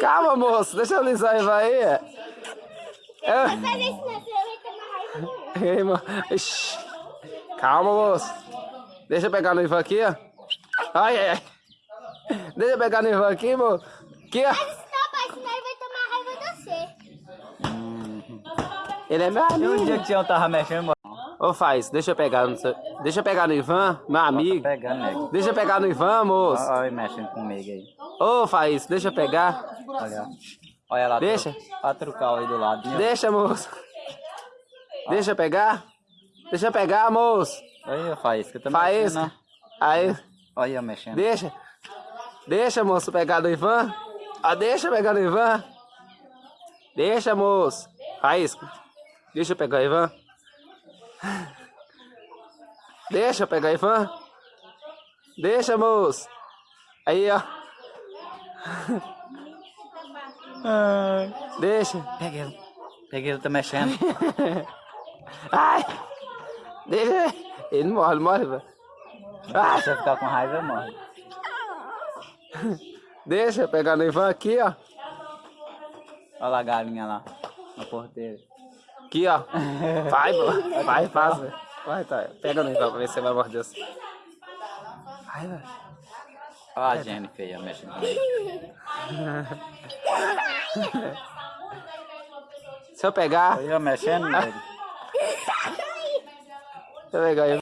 Calma, moço. Deixa eu alisar aí. É. Vai. Ei, mano. Ixi. Calma, moço. Deixa eu pegar no Ivan aqui, ó. Ai, ai, ai. Deixa eu pegar no Ivan aqui, moço. Aqui, ó. Mas não, pai, senão ele vai tomar raiva de você. Ele é meu E um amigo. dia que o Tião tava mexendo. Ô, faz. Deixa eu pegar no seu... Deixa eu pegar no Ivan, meu amigo. Pegando, nego. Deixa eu pegar no Ivan, moço. Olha ele mexendo comigo aí. Ô, Faz, deixa eu pegar. Olha. Olha lá. Deixa. A trucal aí do lado. né? Deixa, moço. Deixa eu pegar. Deixa eu pegar, moço. Aí, Faísca. Mexendo, Faísca. né? Aí, Olha mexendo. deixa. Deixa, moço, pegar do Ivan. Ah, deixa eu pegar no Ivan. Deixa, moço. Faísca. Deixa eu pegar o Ivan. Deixa eu pegar o Ivan. Deixa, moço. Aí, ó. Deixa. Pega ele. Pega ele, tá mexendo. Ai! Deixa. Ele não morre, não morre, velho. Ai! Se você ficar com raiva, morre. Deixa eu pegar no Ivan aqui, ó. Olha lá a galinha lá. Na porteira. Aqui, ó. Vai. Vai, faz. Vai, tá. Pega no Ivan pra ver se você vai morder assim. Vai, velho. Olha a Jennifer aí, ó, mexendo comigo. Se eu pegar, ó, mexendo, eu pegar o Ivan.